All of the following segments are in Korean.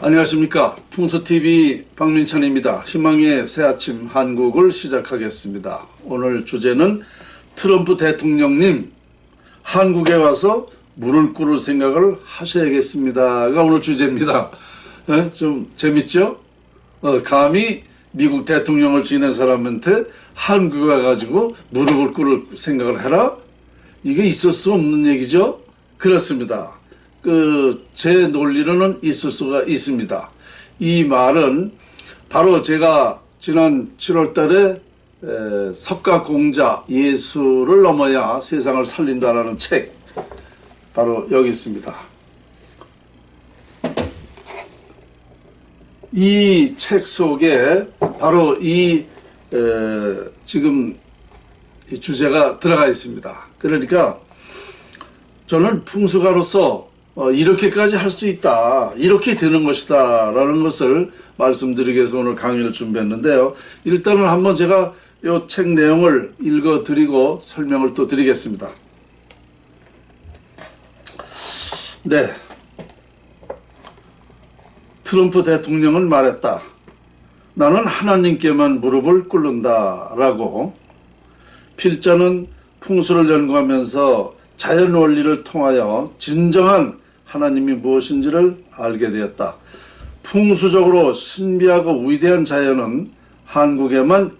안녕하십니까 풍수TV 박민찬입니다. 희망의 새아침 한국을 시작하겠습니다. 오늘 주제는 트럼프 대통령님 한국에 와서 물을 끓을 생각을 하셔야겠습니다가 오늘 주제입니다. 예? 좀 재밌죠? 어, 감히 미국 대통령을 지낸 사람한테 한국에 와가지고 무릎을 꿇을 생각을 해라? 이게 있을 수 없는 얘기죠? 그렇습니다. 그, 제 논리로는 있을 수가 있습니다. 이 말은 바로 제가 지난 7월 달에 에, 석가공자 예수를 넘어야 세상을 살린다라는 책 바로 여기 있습니다. 이 책 속에 바로 이 에, 지금 이 주제가 들어가 있습니다. 그러니까 저는 풍수가로서 어, 이렇게까지 할 수 있다. 이렇게 되는 것이다. 라는 것을 말씀드리기 위해서 오늘 강의를 준비했는데요. 일단은 한번 제가 이 책 내용을 읽어 드리고 설명을 또 드리겠습니다. 네. 트럼프 대통령은 말했다. 나는 하나님께만 무릎을 꿇는다. 라고 필자는 풍수를 연구하면서 자연 원리를 통하여 진정한 하나님이 무엇인지를 알게 되었다. 풍수적으로 신비하고 위대한 자연은 한국에만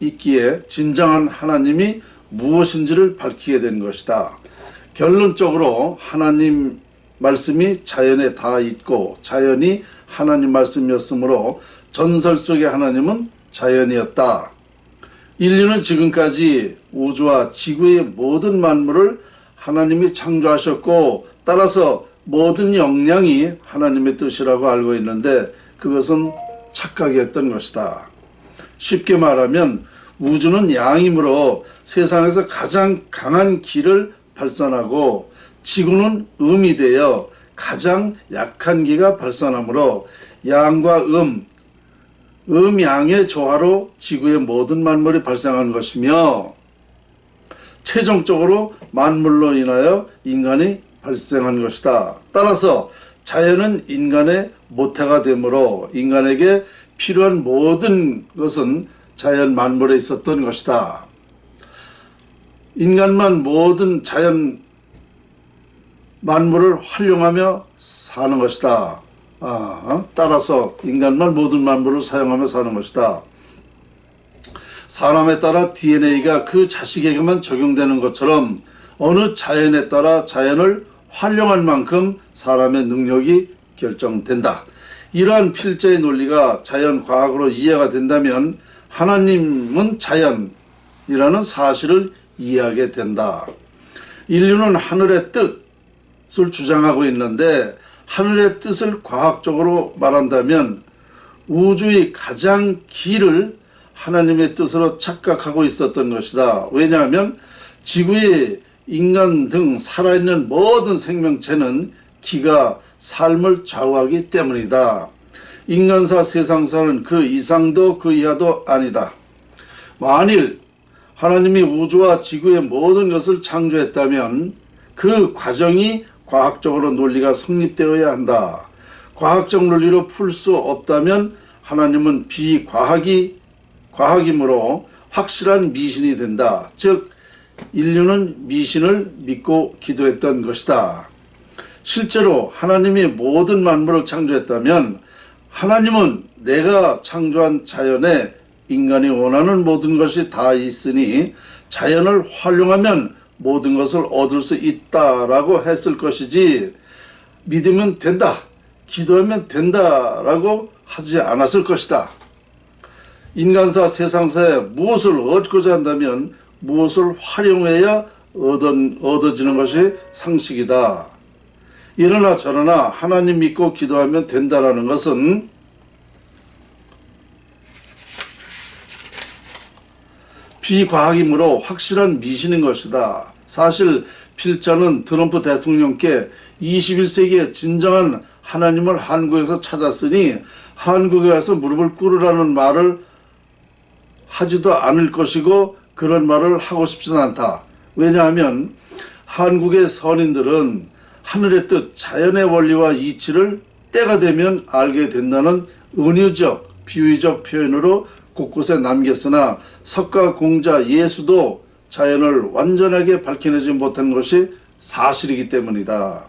있기에 진정한 하나님이 무엇인지를 밝히게 된 것이다. 결론적으로 하나님 말씀이 자연에 다 있고 자연이 하나님 말씀이었으므로 전설 속의 하나님은 자연이었다. 인류는 지금까지 우주와 지구의 모든 만물을 하나님이 창조하셨고 따라서 모든 영향이 하나님의 뜻이라고 알고 있는데 그것은 착각이었던 것이다. 쉽게 말하면 우주는 양이므로 세상에서 가장 강한 기를 발산하고 지구는 음이 되어 가장 약한 기가 발산하므로 양과 음, 음양의 조화로 지구의 모든 만물이 발생한 것이며 최종적으로 만물로 인하여 인간이 발생한 것이다. 따라서 자연은 인간의 모태가 되므로 인간에게 필요한 모든 것은 자연 만물에 있었던 것이다. 인간만 모든 자연 만물을 활용하며 사는 것이다. 아, 따라서 인간만 모든 만물을 사용하며 사는 것이다. 사람에 따라 DNA가 그 자식에게만 적용되는 것처럼 어느 자연에 따라 자연을 활용할 만큼 사람의 능력이 결정된다. 이러한 필자의 논리가 자연과학으로 이해가 된다면 하나님은 자연이라는 사실을 이해하게 된다. 인류는 하늘의 뜻을 주장하고 있는데 하늘의 뜻을 과학적으로 말한다면 우주의 가장 길을 하나님의 뜻으로 착각하고 있었던 것이다. 왜냐하면 지구의 인간 등 살아있는 모든 생명체는 기가 삶을 좌우하기 때문이다. 인간사 세상사는 그 이상도 그 이하도 아니다. 만일 하나님이 우주와 지구의 모든 것을 창조했다면 그 과정이 과학적으로 논리가 성립되어야 한다. 과학적 논리로 풀 수 없다면 하나님은 비과학이 과학이므로 확실한 미신이 된다. 즉 인류는 미신을 믿고 기도했던 것이다. 실제로 하나님이 모든 만물을 창조했다면 하나님은 내가 창조한 자연에 인간이 원하는 모든 것이 다 있으니 자연을 활용하면 모든 것을 얻을 수 있다라고 했을 것이지 믿으면 된다, 기도하면 된다라고 하지 않았을 것이다. 인간사 세상사에 무엇을 얻고자 한다면 무엇을 활용해야 얻어지는 것이 상식이다. 이러나 저러나 하나님 믿고 기도하면 된다라는 것은 비과학이므로 확실한 미신인 것이다. 사실 필자는 트럼프 대통령께 21세기의 진정한 하나님을 한국에서 찾았으니 한국에 와서 무릎을 꿇으라는 말을 하지도 않을 것이고 그런 말을 하고 싶지는 않다. 왜냐하면 한국의 선인들은 하늘의 뜻, 자연의 원리와 이치를 때가 되면 알게 된다는 은유적, 비유적 표현으로 곳곳에 남겼으나 석가 공자 예수도 자연을 완전하게 밝혀내지 못한 것이 사실이기 때문이다.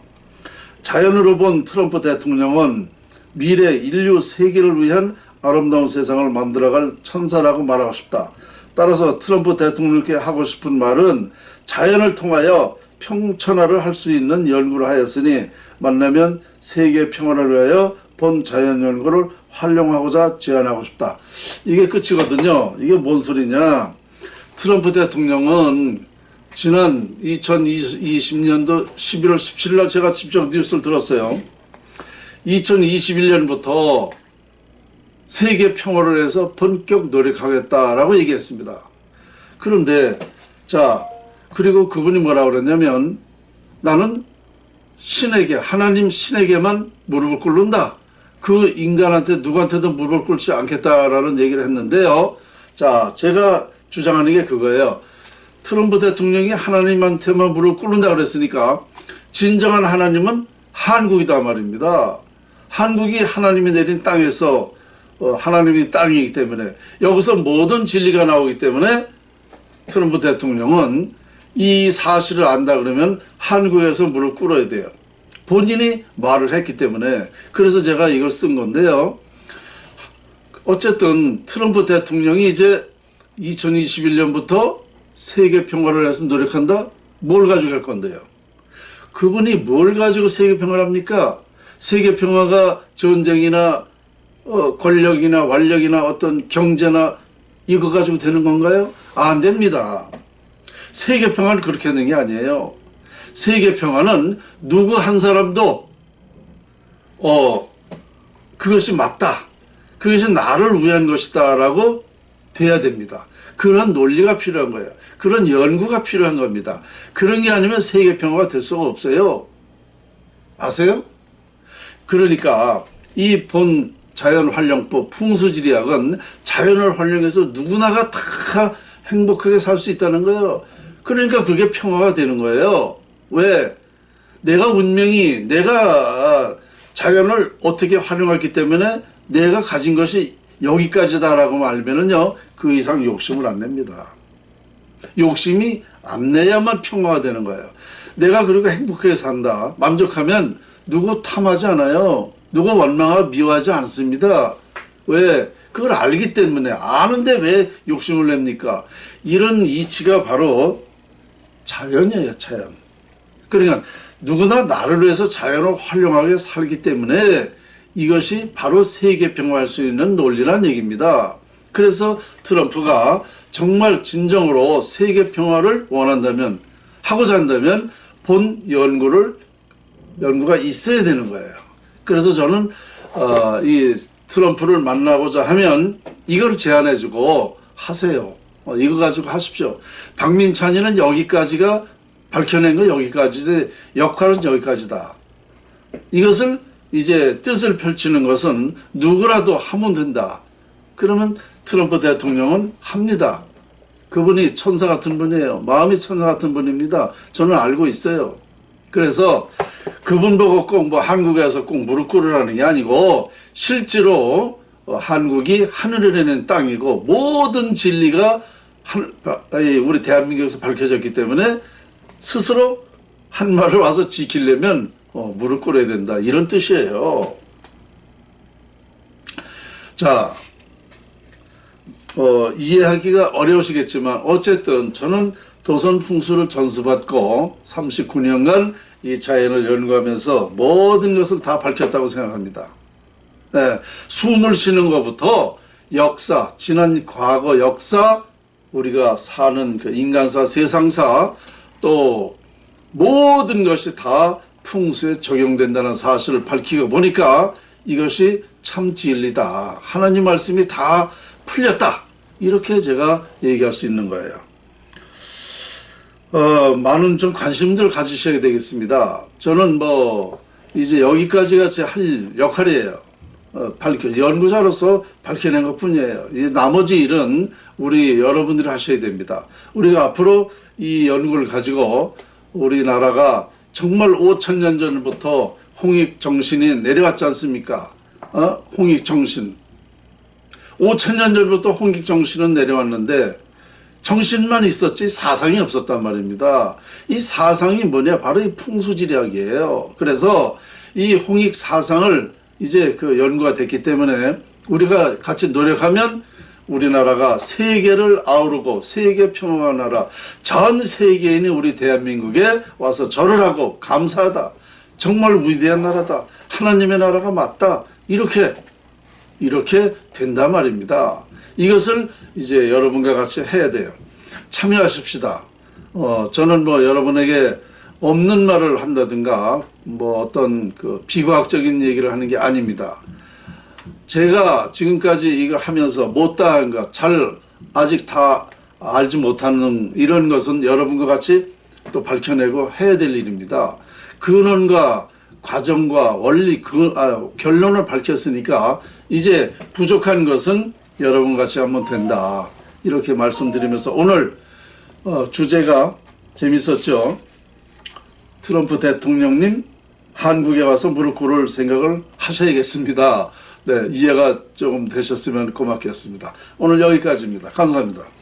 자연으로 본 트럼프 대통령은 미래 인류 세계를 위한 아름다운 세상을 만들어갈 천사라고 말하고 싶다. 따라서 트럼프 대통령께 하고 싶은 말은 자연을 통하여 평천화를 할 수 있는 연구를 하였으니 만나면 세계 평화를 위하여 본 자연 연구를 활용하고자 제안하고 싶다. 이게 끝이거든요. 이게 뭔 소리냐. 트럼프 대통령은 지난 2020년도 11월 17일 날 제가 직접 뉴스를 들었어요. 2021년부터 세계 평화를 위해서 본격 노력하겠다라고 얘기했습니다. 그런데 자 그리고 그분이 뭐라 그랬냐면 나는 신에게 하나님 신에게만 무릎을 꿇는다. 그 인간한테 누구한테도 무릎을 꿇지 않겠다라는 얘기를 했는데요. 자 제가 주장하는 게 그거예요. 트럼프 대통령이 하나님한테만 무릎 꿇는다 그랬으니까 진정한 하나님은 한국이다 말입니다. 한국이 하나님이 내린 땅에서 어, 하나님이 땅이기 때문에 여기서 모든 진리가 나오기 때문에 트럼프 대통령은 이 사실을 안다 그러면 한국에서 무릎 꿇어야 돼요. 본인이 말을 했기 때문에 그래서 제가 이걸 쓴 건데요. 어쨌든 트럼프 대통령이 이제 2021년부터 세계 평화를 위해서 노력한다? 뭘 가지고 할 건데요? 그분이 뭘 가지고 세계 평화를 합니까? 세계 평화가 전쟁이나 어, 권력이나 완력이나 어떤 경제나 이거 가지고 되는 건가요? 안 됩니다. 세계 평화는 그렇게 하는 게 아니에요. 세계 평화는 누구 한 사람도 어 그것이 맞다. 그것이 나를 위한 것이다 라고 돼야 됩니다. 그런 논리가 필요한 거예요. 그런 연구가 필요한 겁니다. 그런 게 아니면 세계 평화가 될 수가 없어요. 아세요? 그러니까 이 본 자연활용법 풍수지리학은 자연을 활용해서 누구나가 다 행복하게 살 수 있다는 거예요. 그러니까 그게 평화가 되는 거예요. 왜? 내가 운명이 내가 자연을 어떻게 활용했기 때문에 내가 가진 것이 여기까지다라고 알면은요 그 이상 욕심을 안 냅니다. 욕심이 안 내야만 평화가 되는 거예요. 내가 그리고 행복하게 산다. 만족하면 누구 탐하지 않아요. 누구 원망하고 미워하지 않습니다. 왜? 그걸 알기 때문에 아는데 왜 욕심을 냅니까? 이런 이치가 바로 자연이에요, 자연. 그러니까 누구나 나를 위해서 자연을 활용하게 살기 때문에 이것이 바로 세계 평화할 수 있는 논리란 얘기입니다. 그래서 트럼프가 정말 진정으로 세계 평화를 원한다면 하고자 한다면 본 연구를 연구가 있어야 되는 거예요. 그래서 저는 어, 이 트럼프를 만나고자 하면 이걸 제안해주고 하세요. 어, 이거 가지고 하십시오. 박민찬이는 여기까지가 밝혀낸 거 여기까지 역할은 여기까지다. 이것을 이제 뜻을 펼치는 것은 누구라도 하면 된다. 그러면 트럼프 대통령은 합니다. 그분이 천사 같은 분이에요. 마음이 천사 같은 분입니다. 저는 알고 있어요. 그래서 그분 보고 꼭 뭐 한국에서 꼭 무릎 꿇으라는 게 아니고 실제로 한국이 하늘을 내는 땅이고 모든 진리가 우리 대한민국에서 밝혀졌기 때문에 스스로 한 말을 와서 지키려면 어, 무릎 꿇어야 된다 이런 뜻이에요. 자, 어, 이해하기가 어려우시겠지만 어쨌든 저는 도선 풍수를 전수받고 39년간 이 자연을 연구하면서 모든 것을 다 밝혔다고 생각합니다. 네, 숨을 쉬는 것부터 역사, 지난 과거 역사, 우리가 사는 그 인간사, 세상사, 또 모든 것이 다 풍수에 적용된다는 사실을 밝히고 보니까 이것이 참 진리다. 하나님 말씀이 다 풀렸다. 이렇게 제가 얘기할 수 있는 거예요. 어, 많은 좀 관심들 가지셔야 되겠습니다. 저는 뭐 이제 여기까지가 제 할 역할이에요. 어, 밝혀 연구자로서 밝혀낸 것 뿐이에요. 이 나머지 일은 우리 여러분들이 하셔야 됩니다. 우리가 앞으로 이 연구를 가지고 우리나라가 정말 5천 년 전부터 홍익 정신이 내려왔지 않습니까? 어? 홍익 정신. 5천 년 전부터 홍익 정신은 내려왔는데 정신만 있었지 사상이 없었단 말입니다. 이 사상이 뭐냐? 바로 이 풍수지략이에요. 그래서 이 홍익 사상을 이제 그 연구가 됐기 때문에 우리가 같이 노력하면 우리나라가 세계를 아우르고 세계 평화의 나라 전 세계인이 우리 대한민국에 와서 절을 하고 감사하다. 정말 위대한 나라다. 하나님의 나라가 맞다. 이렇게 이렇게 된단 말입니다. 이것을 이제 여러분과 같이 해야 돼요. 참여하십시다. 어, 저는 뭐 여러분에게 없는 말을 한다든가 뭐 어떤 그 비과학적인 얘기를 하는 게 아닙니다. 제가 지금까지 이걸 하면서 못다한 것, 잘 아직 다 알지 못하는 이런 것은 여러분과 같이 또 밝혀내고 해야 될 일입니다. 근원과 과정과 원리 그 아, 결론을 밝혔으니까 이제 부족한 것은 여러분 같이 하면 된다 이렇게 말씀드리면서 오늘 어, 주제가 재밌었죠. 트럼프 대통령님 한국에 와서 무릎 꿇을 생각을 하셔야겠습니다. 네 이해가 조금 되셨으면 고맙겠습니다. 오늘 여기까지입니다. 감사합니다.